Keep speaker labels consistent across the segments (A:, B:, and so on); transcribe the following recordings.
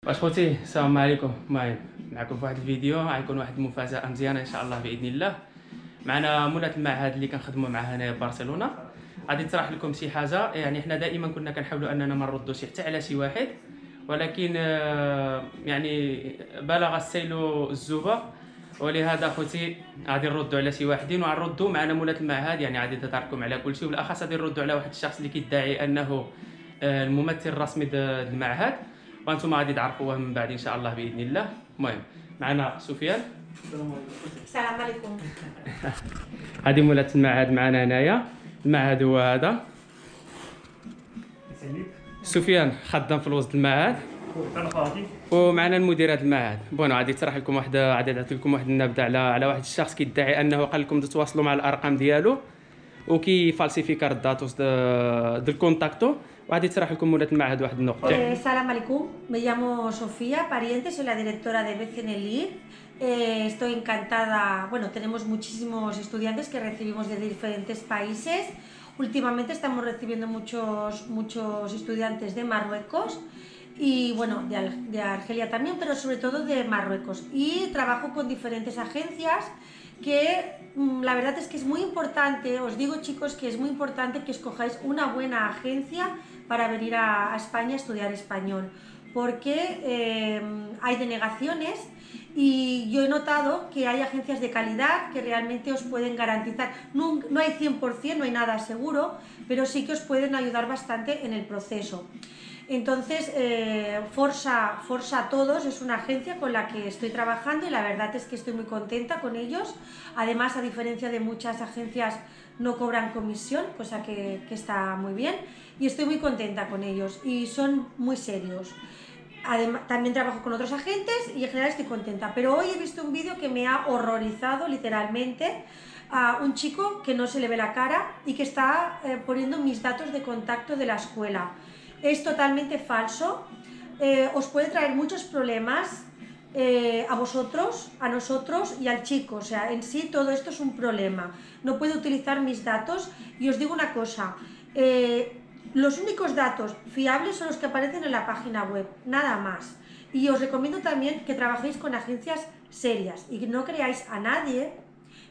A: باش خوتي السلام عليكم المهم معكم في واحد الفيديو غيكون واحد المفاجاه مزيانه ان شاء الله باذن الله معنا مولات المعهد اللي كنخدموا معها في برشلونه غادي نطرح لكم شي حاجه يعني حنا دائما كنا كنحاولوا اننا ما نردوش حتى على شي واحد ولكن آه، يعني بلغ السيل الزوبه ولهذا خوتي غادي نردوا على شي واحدين وغنردوا معنا مولات المعهد يعني غادي تتركم على كل شيء وبالاخص غادي نردوا على واحد الشخص اللي كيدعي انه آه، الممثل الرسمي د المعهد وانتم غادي تعرفوه من بعد ان شاء الله باذن الله المهم معنا سفيان
B: السلام عليكم
A: هذه مولات المعهد معنا هنايا المعهد هو هذا سفيان خدام في الوسط المعهد ومعنا المدير هذا المعهد بون غادي تشرح لكم واحد غادي نعطي لكم واحد النبذه على على واحد الشخص كيدعي انه قال لكم تتواصلوا مع الارقام ديالو وكي فالسيفيكار falsificar دو الكونتاكتو وغادي تشرح لكم المعهد واحد النقطة.
B: السلام eh, عليكم، me llamo Sofía Pariente, soy la directora de BCNLIR. Eh, estoy encantada, bueno, tenemos muchísimos estudiantes que recibimos de diferentes países. Últimamente estamos recibiendo muchos, muchos estudiantes de Marruecos y bueno, de, Argelia también, pero sobre todo de Marruecos. Y trabajo con diferentes agencias que mm, la verdad es que es muy importante, os digo chicos que es muy importante que escojáis una buena agencia para venir a, España a estudiar español, porque eh, hay denegaciones y yo he notado que hay agencias de calidad que realmente os pueden garantizar, no hay 100%, no hay nada seguro, pero sí que os pueden ayudar bastante en el proceso. Entonces, eh, Forza, Forza Todos es una agencia con la que estoy trabajando y la verdad es que estoy muy contenta con ellos. Además, a diferencia de muchas agencias, no cobran comisión, cosa que, está muy bien. Y estoy muy contenta con ellos y son muy serios. también trabajo con otros agentes y en general estoy contenta. Pero hoy he visto un vídeo que me ha horrorizado literalmente a un chico que no se le ve la cara y que está eh, poniendo mis datos de contacto de la escuela es totalmente falso, eh, os puede traer muchos problemas eh, a vosotros, a nosotros y al chico, o sea, en sí todo esto es un problema, no puedo utilizar mis datos y os digo una cosa, eh, los únicos datos fiables son los que aparecen en la página web, nada más. Y os recomiendo también que trabajéis con agencias serias y que no creáis a nadie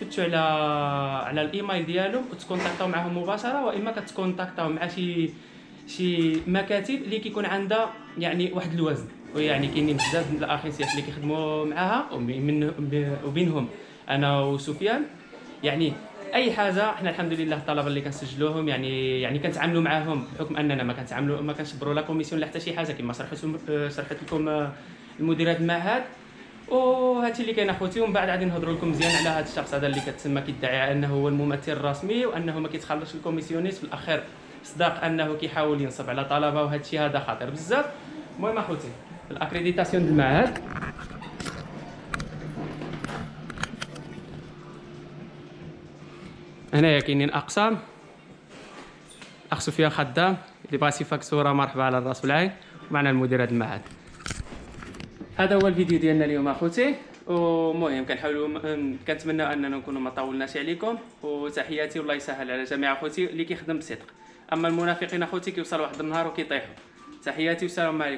A: كتبتو على على الايميل ديالهم وتكونتاكتاو معاهم مباشره واما كتكونتاكتاو مع شي شي مكاتب اللي كيكون عندها يعني واحد الوزن ويعني كاينين بزاف من الاخصائيات اللي كيخدموا معاها وبينهم انا وسفيان يعني اي حاجه حنا الحمد لله الطلبه اللي كنسجلوهم يعني يعني كنتعاملوا معاهم بحكم اننا ما كنتعاملوا ما كنشبروا لا كوميسيون لا حتى شي حاجه كما شرحت شرحت لكم المديرات المعهد وهادشي اللي كاين اخوتي ومن بعد غادي نهضروا لكم مزيان على هذا الشخص هذا اللي كتسمى كيدعي انه هو الممثل الرسمي وانه ما كيتخلصش الكوميسيونيس في الاخير صدق انه كيحاول ينصب على طلبه وهذا الشيء هذا خطير بزاف المهم اخوتي الاكريديتاسيون ديال المعهد هنايا كاينين اقسام اخ سفيان خدام اللي بغاتي فاكتوره مرحبا على الراس والعين معنا المدير هذا المعهد هذا هو الفيديو ديالنا اليوم اخوتي ومهم كنحاولوا كنتمنى اننا نكونوا ما طولناش عليكم وتحياتي والله يسهل على جميع اخوتي اللي كيخدم بصدق اما المنافقين اخوتي كيوصل واحد النهار وكيطيحوا تحياتي والسلام عليكم